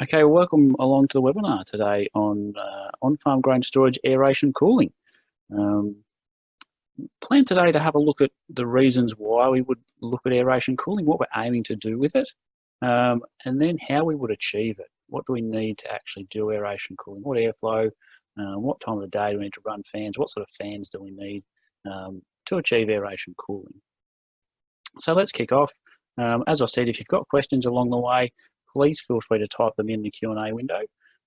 Okay, welcome along to the webinar today on uh, on-farm grain storage, aeration, cooling. Um, plan today to have a look at the reasons why we would look at aeration cooling, what we're aiming to do with it, um, and then how we would achieve it. What do we need to actually do aeration cooling? What airflow? Uh, what time of the day do we need to run fans? What sort of fans do we need um, to achieve aeration cooling? So let's kick off. Um, as I said, if you've got questions along the way, please feel free to type them in the Q&A window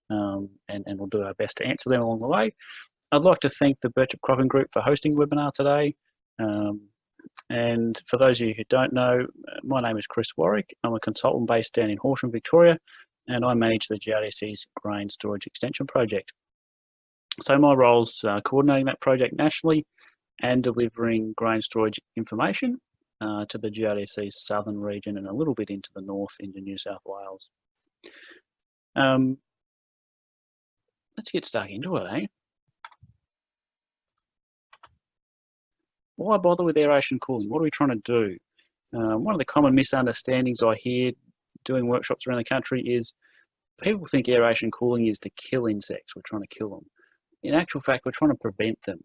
um, and, and we'll do our best to answer them along the way. I'd like to thank the Birchip Cropping Group for hosting the webinar today. Um, and for those of you who don't know, uh, my name is Chris Warwick. I'm a consultant based down in Horsham, Victoria, and I manage the GRDC's Grain Storage Extension Project. So my role's uh, coordinating that project nationally and delivering grain storage information uh, to the GRDC's southern region and a little bit into the north into New South Wales. Um, let's get stuck into it, eh? Why bother with aeration cooling? What are we trying to do? Um, one of the common misunderstandings I hear doing workshops around the country is people think aeration cooling is to kill insects. We're trying to kill them. In actual fact, we're trying to prevent them.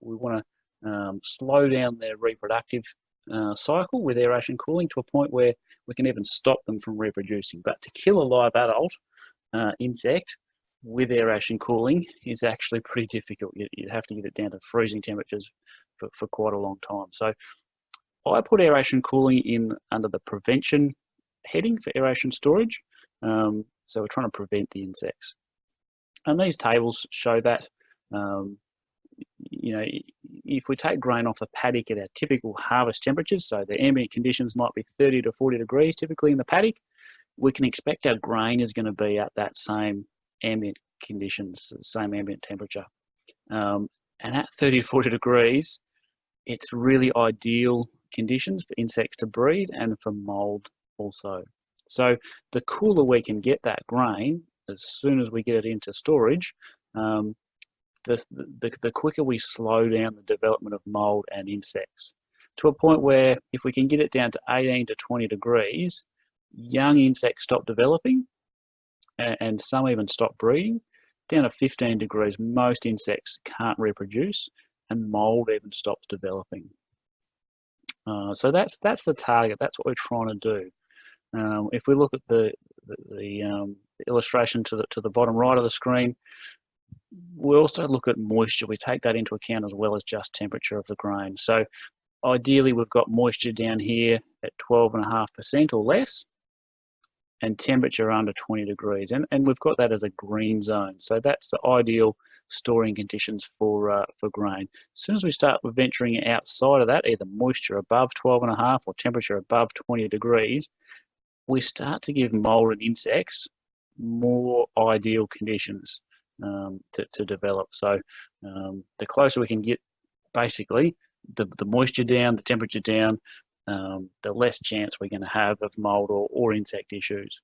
We want to um, slow down their reproductive uh, cycle with aeration cooling to a point where we can even stop them from reproducing. But to kill a live adult uh, insect with aeration cooling is actually pretty difficult. You, would have to get it down to freezing temperatures for, for quite a long time. So I put aeration cooling in under the prevention heading for aeration storage. Um, so we're trying to prevent the insects. And these tables show that um, you know, if we take grain off the paddock at our typical harvest temperatures, so the ambient conditions might be 30 to 40 degrees typically in the paddock, we can expect our grain is going to be at that same ambient conditions, same ambient temperature. Um, and at 30 to 40 degrees, it's really ideal conditions for insects to breed and for mold also. So the cooler we can get that grain, as soon as we get it into storage, um, the, the, the quicker we slow down the development of mold and insects to a point where if we can get it down to 18 to 20 degrees, young insects stop developing and, and some even stop breeding. Down to 15 degrees, most insects can't reproduce and mold even stops developing. Uh, so that's that's the target. That's what we're trying to do. Um, if we look at the the, the um, illustration to the to the bottom right of the screen, we also look at moisture. We take that into account as well as just temperature of the grain. So ideally we've got moisture down here at 12.5% or less and temperature under 20 degrees. And, and we've got that as a green zone. So that's the ideal storing conditions for, uh, for grain. As soon as we start venturing outside of that, either moisture above 12.5 or temperature above 20 degrees, we start to give mold and insects more ideal conditions um, to, to develop. So um, the closer we can get, basically, the, the moisture down, the temperature down, um, the less chance we're going to have of mold or, or insect issues.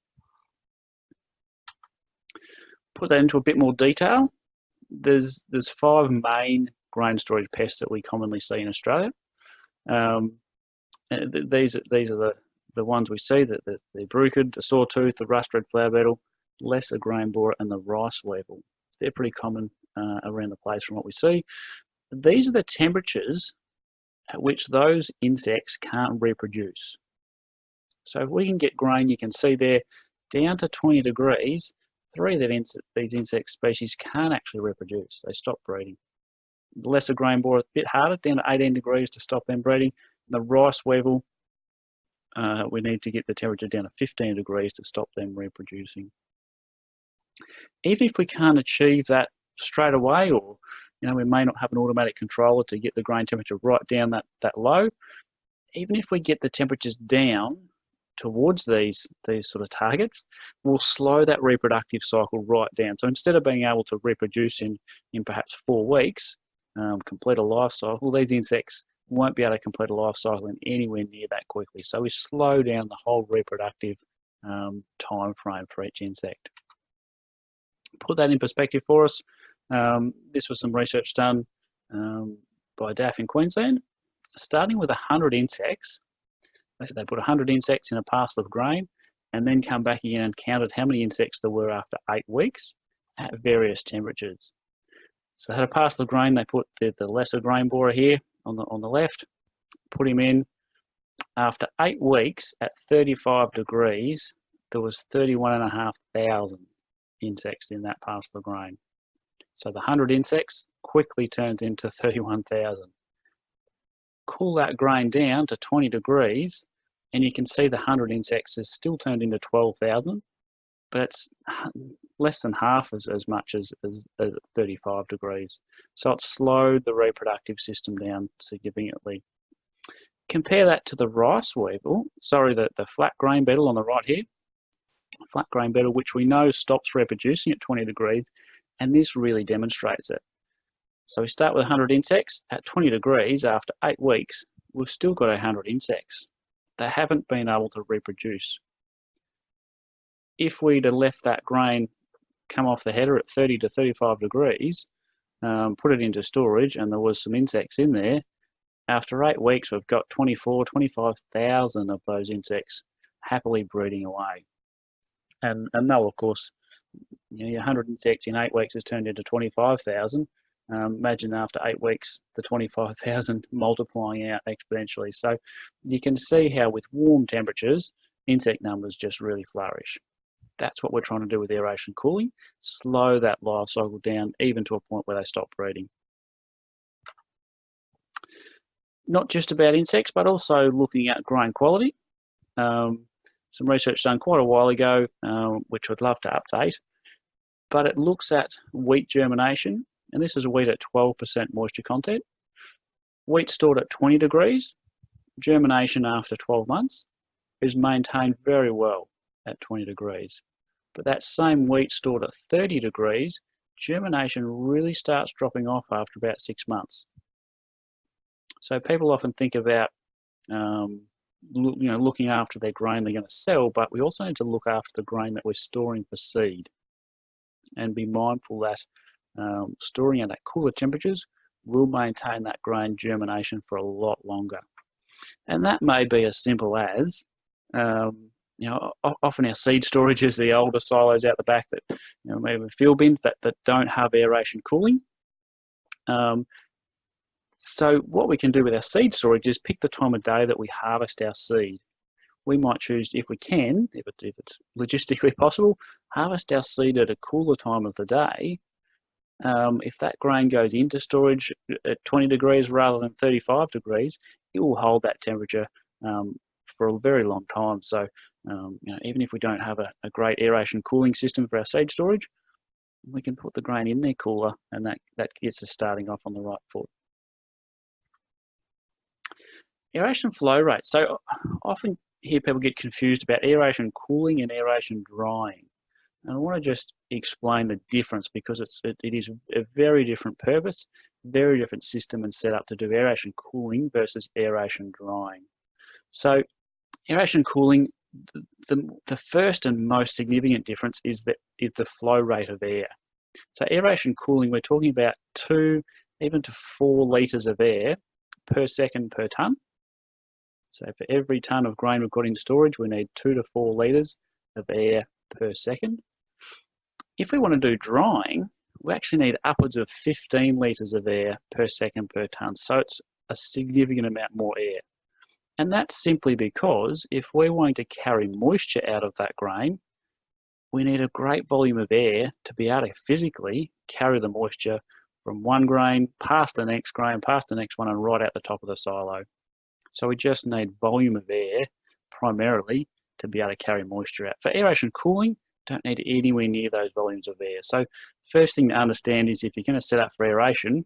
Put that into a bit more detail. There's there's five main grain storage pests that we commonly see in Australia. Um, these these are the the ones we see: the, the, the bruchid, the sawtooth, the rust red flour beetle, lesser grain borer, and the rice weevil. They're pretty common uh, around the place from what we see. These are the temperatures at which those insects can't reproduce. So if we can get grain, you can see there, down to 20 degrees, three of these insect species can't actually reproduce. They stop breeding. The lesser grain borer, a bit harder, down to 18 degrees to stop them breeding. The rice weevil, uh, we need to get the temperature down to 15 degrees to stop them reproducing even if we can't achieve that straight away or you know we may not have an automatic controller to get the grain temperature right down that that low even if we get the temperatures down towards these these sort of targets we'll slow that reproductive cycle right down. So instead of being able to reproduce in in perhaps four weeks um, complete a life cycle these insects won't be able to complete a life cycle in anywhere near that quickly. So we slow down the whole reproductive um, time frame for each insect put that in perspective for us, um, this was some research done um, by DAF in Queensland. Starting with 100 insects, they, put 100 insects in a parcel of grain and then come back again and counted how many insects there were after eight weeks at various temperatures. So they had a parcel of grain, they put the, the lesser grain borer here on the, on the left, put him in. After eight weeks at 35 degrees, there was 31,500 insects in that parcel of grain. So the 100 insects quickly turns into 31,000. Cool that grain down to 20 degrees and you can see the 100 insects has still turned into 12,000, but it's less than half as, as much as, as, as 35 degrees. So it's slowed the reproductive system down significantly. Compare that to the rice weevil, sorry, the, the flat grain beetle on the right here, flat grain beetle, which we know stops reproducing at 20 degrees, and this really demonstrates it. So we start with 100 insects. At 20 degrees, after eight weeks, we've still got 100 insects. They haven't been able to reproduce. If we'd have left that grain come off the header at 30 to 35 degrees, um, put it into storage, and there was some insects in there, after eight weeks, we've got 24, 25,000 of those insects happily breeding away. And, and no, of course, you know, 100 insects in eight weeks has turned into 25,000. Um, imagine after eight weeks, the 25,000 multiplying out exponentially. So you can see how with warm temperatures, insect numbers just really flourish. That's what we're trying to do with aeration cooling, slow that life cycle down even to a point where they stop breeding. Not just about insects, but also looking at grain quality. Um, some research done quite a while ago, uh, which I'd love to update, but it looks at wheat germination, and this is wheat at 12% moisture content. Wheat stored at 20 degrees, germination after 12 months is maintained very well at 20 degrees. But that same wheat stored at 30 degrees, germination really starts dropping off after about six months. So people often think about um, you know, looking after their grain they're going to sell, but we also need to look after the grain that we're storing for seed and be mindful that um, storing at that cooler temperatures will maintain that grain germination for a lot longer. And that may be as simple as, um, you know, often our seed storage is the older silos out the back that, you know, maybe field bins that, that don't have aeration cooling. Um, so what we can do with our seed storage is pick the time of day that we harvest our seed. We might choose, if we can, if, it, if it's logistically possible, harvest our seed at a cooler time of the day. Um, if that grain goes into storage at 20 degrees rather than 35 degrees, it will hold that temperature um, for a very long time. So um, you know, even if we don't have a, a great aeration cooling system for our seed storage, we can put the grain in there cooler and that, that gets us starting off on the right foot. Aeration flow rate. So often hear people get confused about aeration cooling and aeration drying. And I want to just explain the difference because it's, it, it is a very different purpose, very different system and setup to do aeration cooling versus aeration drying. So aeration cooling, the, the first and most significant difference is, that, is the flow rate of air. So aeration cooling, we're talking about two, even to four litres of air per second per tonne. So for every tonne of grain we've got in storage, we need two to four litres of air per second. If we want to do drying, we actually need upwards of 15 litres of air per second per tonne. So it's a significant amount more air. And that's simply because if we're wanting to carry moisture out of that grain, we need a great volume of air to be able to physically carry the moisture from one grain past the next grain, past the next one, and right out the top of the silo. So we just need volume of air primarily to be able to carry moisture out. For aeration cooling, don't need anywhere near those volumes of air. So first thing to understand is if you're going to set up for aeration,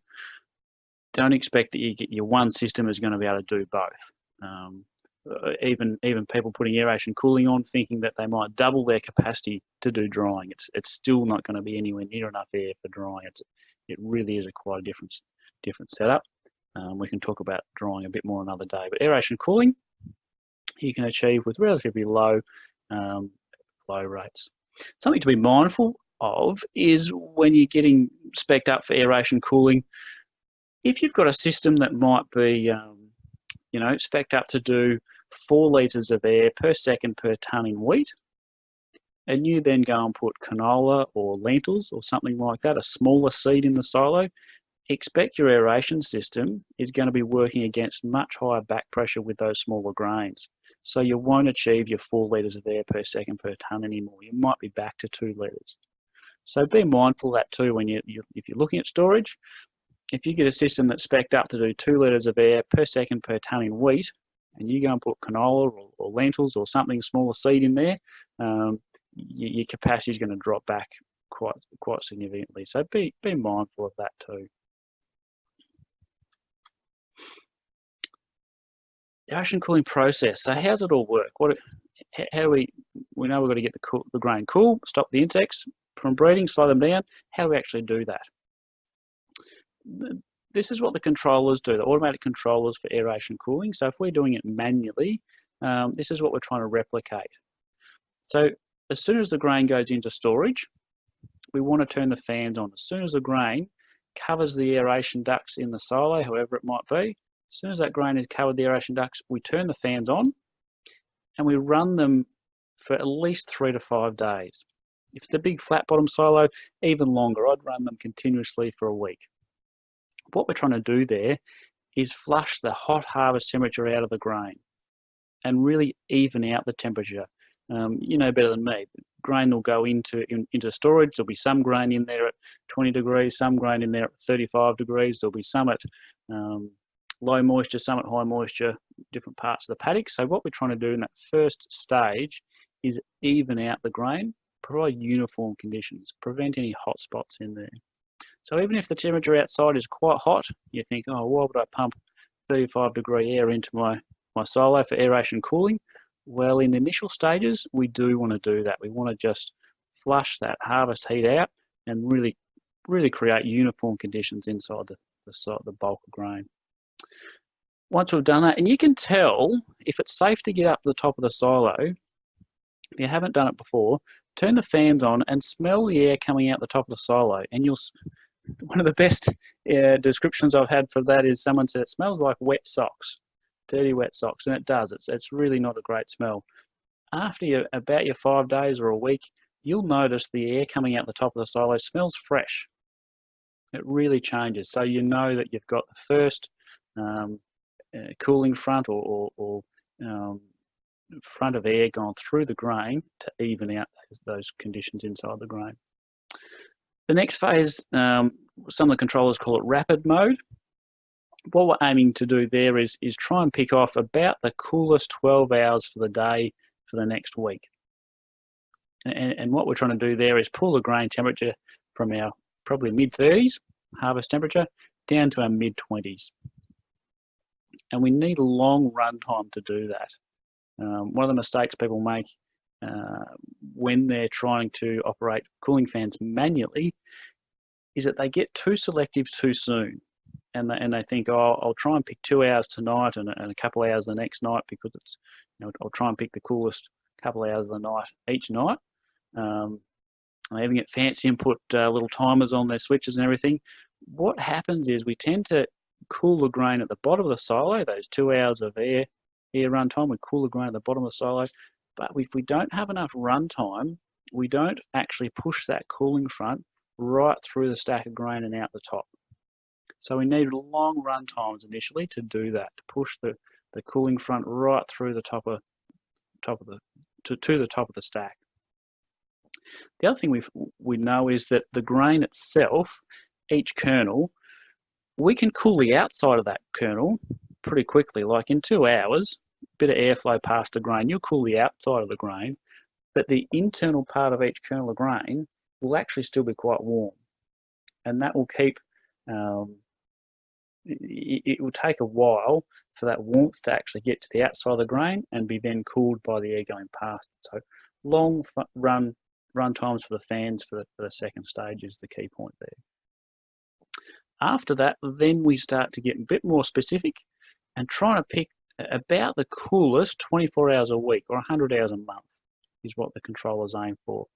don't expect that you get your one system is going to be able to do both. Um, uh, even even people putting aeration cooling on thinking that they might double their capacity to do drying. It's it's still not going to be anywhere near enough air for drying. It's, it really is a quite a different different setup. Um, we can talk about drying a bit more another day. But aeration cooling, you can achieve with relatively low um, flow rates. Something to be mindful of is when you're getting spec'd up for aeration cooling, if you've got a system that might be, um, you know, spec'd up to do four litres of air per second per tonne in wheat, and you then go and put canola or lentils or something like that, a smaller seed in the silo, expect your aeration system is going to be working against much higher back pressure with those smaller grains. So you won't achieve your four litres of air per second per tonne anymore. You might be back to two litres. So be mindful of that too when you, you if you're looking at storage. If you get a system that's spec'd up to do two litres of air per second per tonne in wheat, and you go and put canola or, or lentils or something smaller seed in there, um, your, your capacity is going to drop back quite quite significantly. So be be mindful of that too. The aeration cooling process. So how's it all work? What how do we we know we've got to get the cool, the grain cool, stop the insects from breeding, slow them down. How do we actually do that? This is what the controllers do, the automatic controllers for aeration cooling. So if we're doing it manually, um, this is what we're trying to replicate. So as soon as the grain goes into storage, we want to turn the fans on. As soon as the grain covers the aeration ducts in the silo, however it might be, as soon as that grain has covered the aeration ducts, we turn the fans on and we run them for at least three to five days. If it's a big flat bottom silo, even longer. I'd run them continuously for a week. What we're trying to do there is flush the hot harvest temperature out of the grain and really even out the temperature. Um, you know better than me. Grain will go into in, into storage. There'll be some grain in there at 20 degrees, some grain in there at 35 degrees. There'll be some at um, low moisture, some at high moisture, different parts of the paddock. So what we're trying to do in that first stage is even out the grain, provide uniform conditions, prevent any hot spots in there. So even if the temperature outside is quite hot, you think, oh, why would I pump 35 degree air into my, my silo for aeration cooling? Well, in the initial stages, we do want to do that. We want to just flush that harvest heat out and really, really create uniform conditions inside the, the, the bulk of grain. Once we've done that, and you can tell if it's safe to get up to the top of the silo, if you haven't done it before, turn the fans on and smell the air coming out the top of the silo. And you'll, one of the best uh, descriptions I've had for that is someone said it smells like wet socks dirty wet socks, and it does. It's, it's really not a great smell. After you, about your five days or a week, you'll notice the air coming out the top of the silo smells fresh. It really changes. So you know that you've got the first um, uh, cooling front or, or, or um, front of air gone through the grain to even out those, conditions inside the grain. The next phase, um, some of the controllers call it rapid mode what we're aiming to do there is, is try and pick off about the coolest 12 hours for the day for the next week. And, and what we're trying to do there is pull the grain temperature from our probably mid 30s harvest temperature down to our mid 20s. And we need a long run time to do that. Um, one of the mistakes people make uh, when they're trying to operate cooling fans manually is that they get too selective too soon and they, and they think, oh, I'll try and pick two hours tonight and, and a couple hours the next night because it's, you know, I'll try and pick the coolest couple hours of the night each night. Um, they even get fancy and put uh, little timers on their switches and everything. What happens is we tend to cool the grain at the bottom of the silo, those two hours of air air run time, we cool the grain at the bottom of the silo. But if we don't have enough run time, we don't actually push that cooling front right through the stack of grain and out the top. So we needed long run times initially to do that, to push the, the cooling front right through the top of top of the to, to the top of the stack. The other thing we we know is that the grain itself, each kernel, we can cool the outside of that kernel pretty quickly. Like in two hours, a bit of airflow past the grain, you'll cool the outside of the grain, but the internal part of each kernel of grain will actually still be quite warm. And that will keep um, it, it will take a while for that warmth to actually get to the outside of the grain and be then cooled by the air going past. So long run run times for the fans for the, for the second stage is the key point there. After that, then we start to get a bit more specific and trying to pick about the coolest 24 hours a week or 100 hours a month is what the controllers aim for.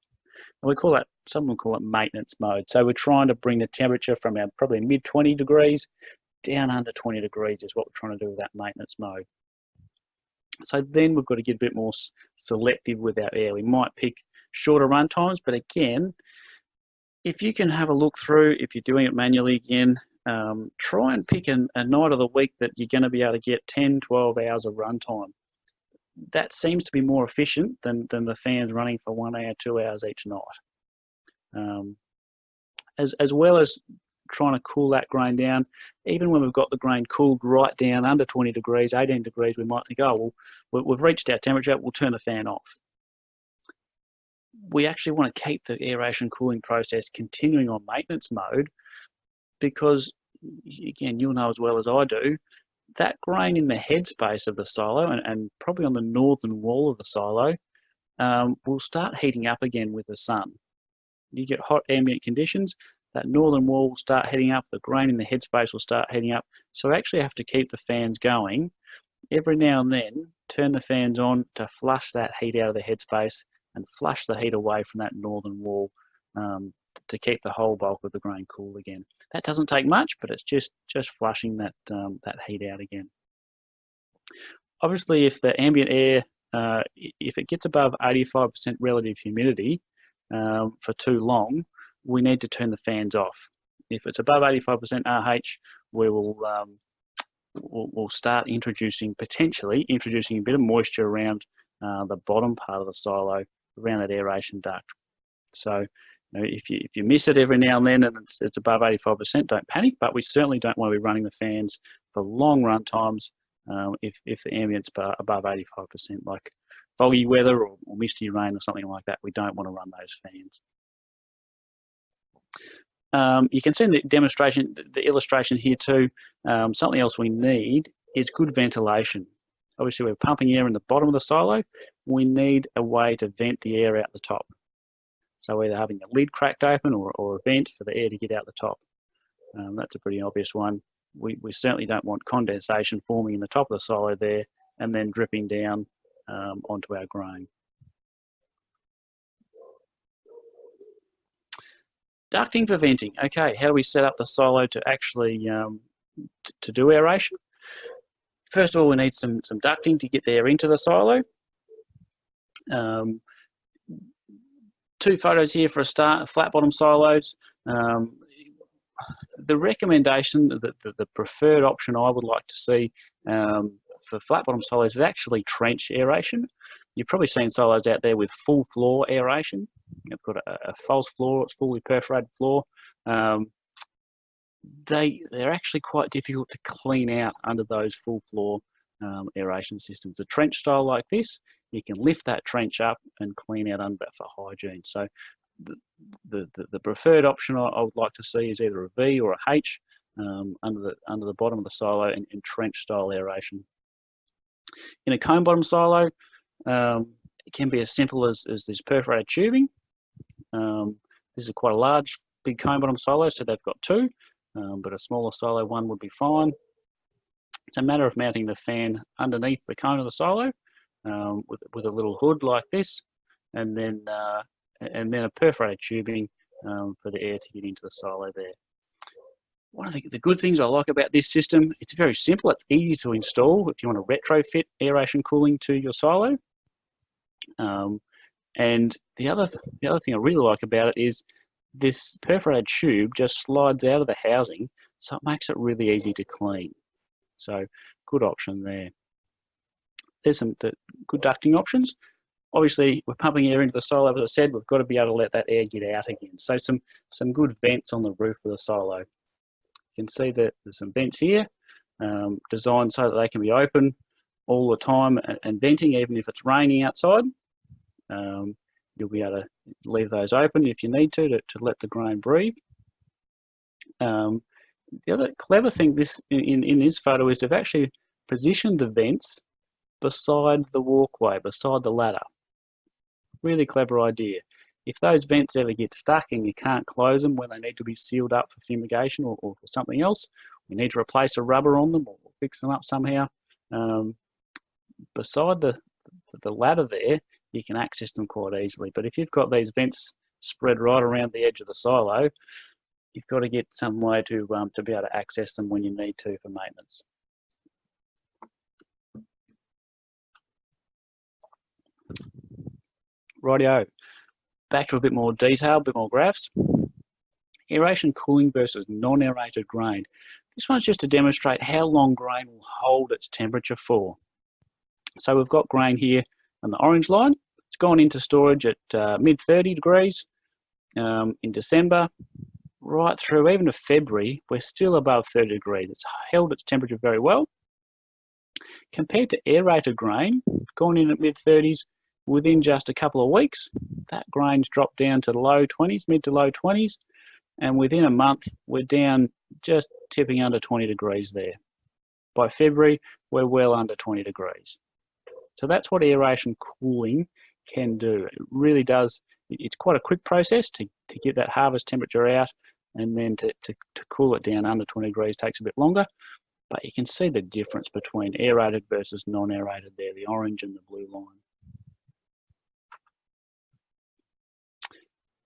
And we call that, some will call it maintenance mode. So we're trying to bring the temperature from our probably mid 20 degrees down under 20 degrees is what we're trying to do with that maintenance mode. So then we've got to get a bit more selective with our air. We might pick shorter run times. But again, if you can have a look through, if you're doing it manually again, um, try and pick a, a night of the week that you're going to be able to get 10, 12 hours of runtime. That seems to be more efficient than, than the fans running for one hour, two hours each night. Um, as, as well as trying to cool that grain down, even when we've got the grain cooled right down under 20 degrees, 18 degrees, we might think, oh, well, we've reached our temperature, we'll turn the fan off. We actually want to keep the aeration cooling process continuing on maintenance mode because again, you'll know as well as I do, that grain in the headspace of the silo and, and probably on the northern wall of the silo um, will start heating up again with the sun. You get hot ambient conditions, that northern wall will start heating up, the grain in the headspace will start heating up. So we actually have to keep the fans going. Every now and then, turn the fans on to flush that heat out of the headspace and flush the heat away from that northern wall um, to keep the whole bulk of the grain cool again. That doesn't take much, but it's just, just flushing that, um, that heat out again. Obviously, if the ambient air, uh, if it gets above 85% relative humidity um, for too long, we need to turn the fans off. If it's above 85% RH, we will um, we'll, we'll, start introducing, potentially introducing a bit of moisture around uh, the bottom part of the silo, around that aeration duct. So you know, if you if you miss it every now and then and it's, it's above 85%, don't panic. But we certainly don't want to be running the fans for long run times um, if if the ambient's above 85%, like foggy weather or, or misty rain or something like that. We don't want to run those fans. Um, you can see in the demonstration, the illustration here too, um, something else we need is good ventilation. Obviously we're pumping air in the bottom of the silo. We need a way to vent the air out the top. So either having a lid cracked open or, or a vent for the air to get out the top. Um, that's a pretty obvious one. We, we certainly don't want condensation forming in the top of the silo there and then dripping down um, onto our grain. Ducting for venting. Okay, how do we set up the silo to actually um, to do aeration? First of all, we need some, some ducting to get the air into the silo. Um, two photos here for a start, flat bottom silos. Um, the recommendation, the, the, the, preferred option I would like to see um, for flat bottom silos is actually trench aeration. You've probably seen silos out there with full floor aeration. You've got a, a false floor, it's fully perforated floor. Um, they, they're actually quite difficult to clean out under those full floor um, aeration systems. A trench style like this you can lift that trench up and clean out under for hygiene. So the, the, the preferred option I, would like to see is either a V or a H um, under, the, under the bottom of the silo in, in, trench style aeration. In a cone bottom silo, um, it can be as simple as, as this perforated tubing. Um, this is quite a large, big cone bottom silo, so they've got two, um, but a smaller silo one would be fine. It's a matter of mounting the fan underneath the cone of the silo um, with, with a little hood like this, and then uh, and then a perforated tubing um, for the air to get into the silo there. One of the, the good things I like about this system, it's very simple, it's easy to install if you want to retrofit aeration cooling to your silo. Um, and the other, the other thing I really like about it is this perforated tube just slides out of the housing, so it makes it really easy to clean. So good option there there's some good ducting options. Obviously, we're pumping air into the silo, as I said, we've got to be able to let that air get out again. So some, some good vents on the roof of the silo. You can see that there's some vents here, um, designed so that they can be open all the time and, and venting, even if it's raining outside. Um, you'll be able to leave those open if you need to, to, to let the grain breathe. Um, the other clever thing this in, in this photo is they've actually positioned the vents beside the walkway, beside the ladder. Really clever idea. If those vents ever get stuck and you can't close them when they need to be sealed up for fumigation or, or something else, we need to replace a rubber on them or fix them up somehow. Um, beside the, the ladder there, you can access them quite easily. But if you've got these vents spread right around the edge of the silo, you've got to get some way to, um, to be able to access them when you need to for maintenance. Rightio. back to a bit more detail, a bit more graphs. Aeration cooling versus non-aerated grain. This one's just to demonstrate how long grain will hold its temperature for. So we've got grain here on the orange line. It's gone into storage at uh, mid 30 degrees um, in December, right through even to February, we're still above 30 degrees. It's held its temperature very well. Compared to aerated grain, gone in at mid 30s, within just a couple of weeks, that grain's dropped down to low 20s, mid to low 20s, and within a month, we're down just tipping under 20 degrees there. By February, we're well under 20 degrees. So that's what aeration cooling can do. It really does, it's quite a quick process to, to get that harvest temperature out and then to, to, to cool it down under 20 degrees takes a bit longer. But you can see the difference between aerated versus non-aerated there, the orange and the blue line.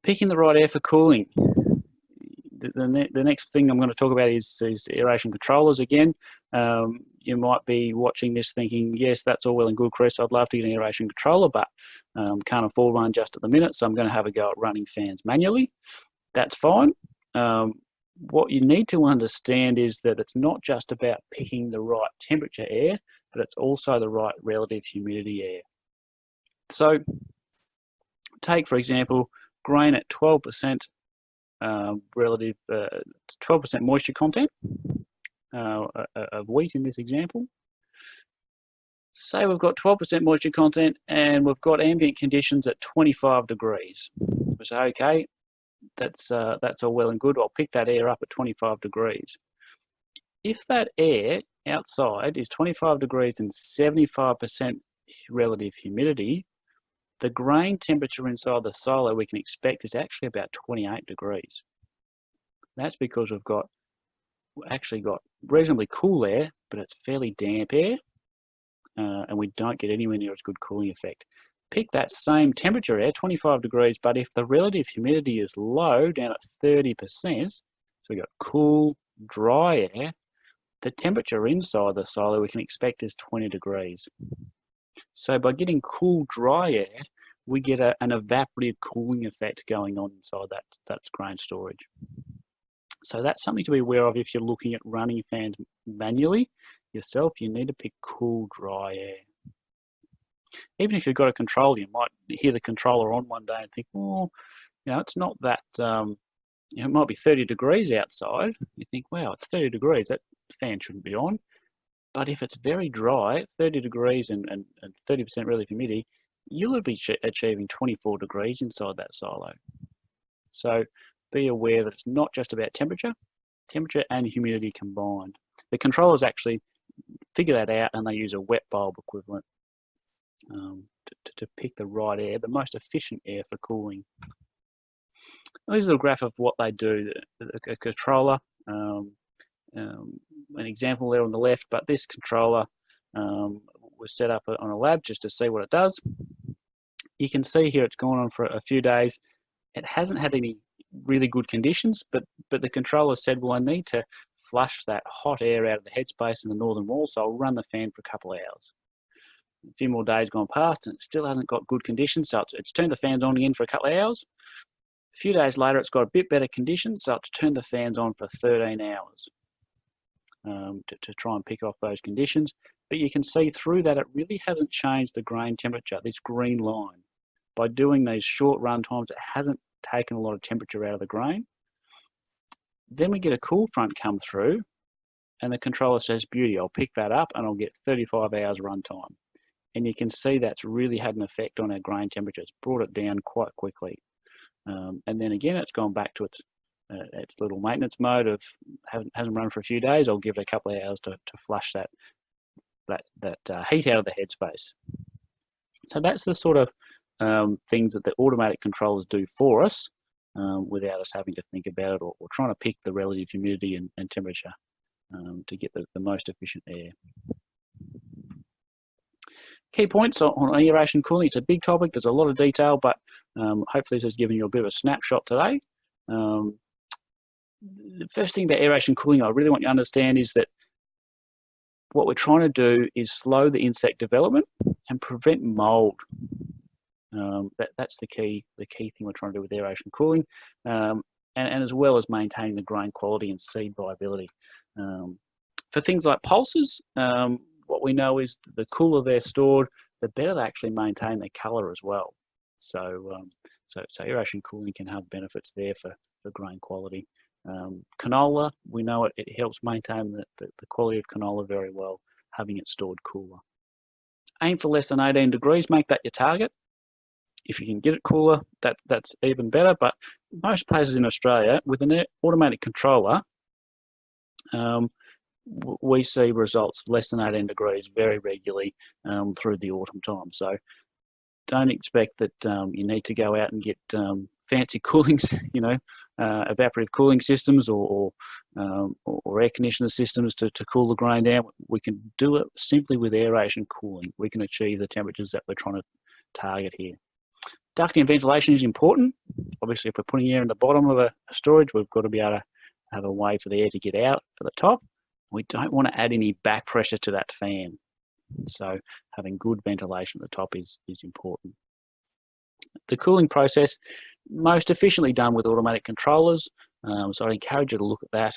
Picking the right air for cooling. The, the, ne the next thing I'm going to talk about is, is aeration controllers again. Um, you might be watching this thinking, yes, that's all well and good, Chris. I'd love to get an aeration controller, but um, can't afford one just at the minute, so I'm going to have a go at running fans manually. That's fine. Um, what you need to understand is that it's not just about picking the right temperature air, but it's also the right relative humidity air. So take, for example, grain at 12% uh, relative, 12% uh, moisture content uh, of wheat in this example. Say we've got 12% moisture content and we've got ambient conditions at 25 degrees. We say, okay, that's, uh, that's all well and good. I'll pick that air up at 25 degrees. If that air outside is 25 degrees and 75% relative humidity, the grain temperature inside the silo we can expect is actually about 28 degrees. That's because we've got actually got reasonably cool air, but it's fairly damp air, uh, and we don't get anywhere near as good cooling effect pick that same temperature air, 25 degrees, but if the relative humidity is low, down at 30%, so we've got cool, dry air, the temperature inside the silo we can expect is 20 degrees. So by getting cool, dry air, we get a, an evaporative cooling effect going on inside that, that grain storage. So that's something to be aware of if you're looking at running fans manually yourself, you need to pick cool, dry air even if you've got a controller, you might hear the controller on one day and think, well, you know, it's not that, um, you know, it might be 30 degrees outside. You think, wow, it's 30 degrees, that fan shouldn't be on. But if it's very dry, 30 degrees and, and, and 30% relative humidity, you'll be achieving 24 degrees inside that silo. So be aware that it's not just about temperature, temperature and humidity combined. The controllers actually figure that out and they use a wet bulb equivalent um, to, to, pick the right air, the most efficient air for cooling. This is a graph of what they do. A, a controller, um, um, an example there on the left, but this controller um, was set up on a lab just to see what it does. You can see here it's gone on for a few days. It hasn't had any really good conditions, but, but the controller said, well, I need to flush that hot air out of the headspace in the northern wall, so I'll run the fan for a couple of hours a few more days gone past and it still hasn't got good conditions. So it's, it's turned the fans on again for a couple of hours. A few days later, it's got a bit better conditions. So it's turned the fans on for 13 hours um, to, to try and pick off those conditions. But you can see through that it really hasn't changed the grain temperature, this green line. By doing these short run times, it hasn't taken a lot of temperature out of the grain. Then we get a cool front come through and the controller says, beauty, I'll pick that up and I'll get 35 hours runtime and you can see that's really had an effect on our grain temperature. It's brought it down quite quickly. Um, and then again, it's gone back to its its little maintenance mode of hasn't, hasn't run for a few days. I'll give it a couple of hours to, to flush that that that uh, heat out of the headspace. So that's the sort of um, things that the automatic controllers do for us um, without us having to think about it or, or, trying to pick the relative humidity and, and temperature um, to get the, the most efficient air. Key points on aeration cooling. It's a big topic. There's a lot of detail, but um, hopefully this has given you a bit of a snapshot today. Um, the first thing about aeration cooling I really want you to understand is that what we're trying to do is slow the insect development and prevent mold. Um, that, that's the key, the key thing we're trying to do with aeration cooling, um, and, and, as well as maintaining the grain quality and seed viability. Um, for things like pulses, um, what we know is the cooler they're stored, the better they actually maintain their colour as well. So, um, so, so aeration cooling can have benefits there for, for grain quality. Um, canola, we know it, it helps maintain the, the, the, quality of canola very well, having it stored cooler. Aim for less than 18 degrees, make that your target. If you can get it cooler, that, that's even better, but most places in Australia, with an automatic controller, um, we see results less than 18 degrees very regularly um, through the autumn time. So don't expect that um, you need to go out and get um, fancy cooling, you know, uh, evaporative cooling systems or or, um, or, air conditioner systems to, to cool the grain down. We can do it simply with aeration cooling. We can achieve the temperatures that we're trying to target here. Ducting and ventilation is important. Obviously, if we're putting air in the bottom of a storage, we've got to be able to have a way for the air to get out at the top. We don't want to add any back pressure to that fan. So having good ventilation at the top is, is important. The cooling process, most efficiently done with automatic controllers. Um, so I encourage you to look at that.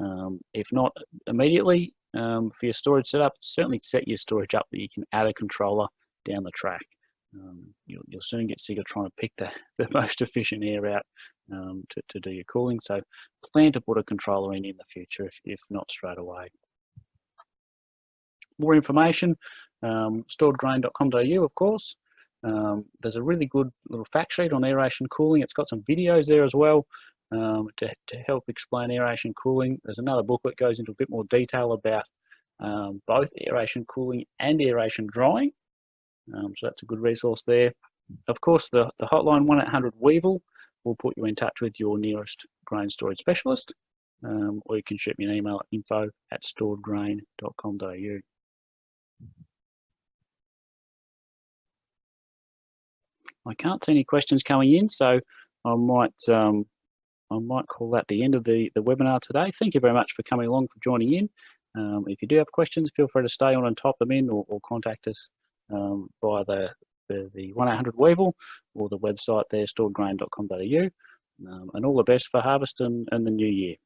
Um, if not immediately um, for your storage setup, certainly set your storage up that you can add a controller down the track. Um, you'll, you'll, soon get sick of trying to pick the, the most efficient air out um, to, to do your cooling. So plan to put a controller in in the future if, if not straight away more information, um, storedgrain.com.au, of course. Um, there's a really good little fact sheet on aeration cooling. It's got some videos there as well um, to, to help explain aeration cooling. There's another book that goes into a bit more detail about um, both aeration cooling and aeration drying. Um, so that's a good resource there. Of course, the, the hotline 1-800-WEEVIL will put you in touch with your nearest grain storage specialist. Um, or you can shoot me an email at info at storedgrain.com.au. I can't see any questions coming in, so I might um, I might call that the end of the, the webinar today. Thank you very much for coming along, for joining in. Um, if you do have questions, feel free to stay on and type them in or, or contact us um, via the, the, the 1-800-WEEVIL or the website there, storedgrain.com.au. Um, and all the best for harvest and, and the new year.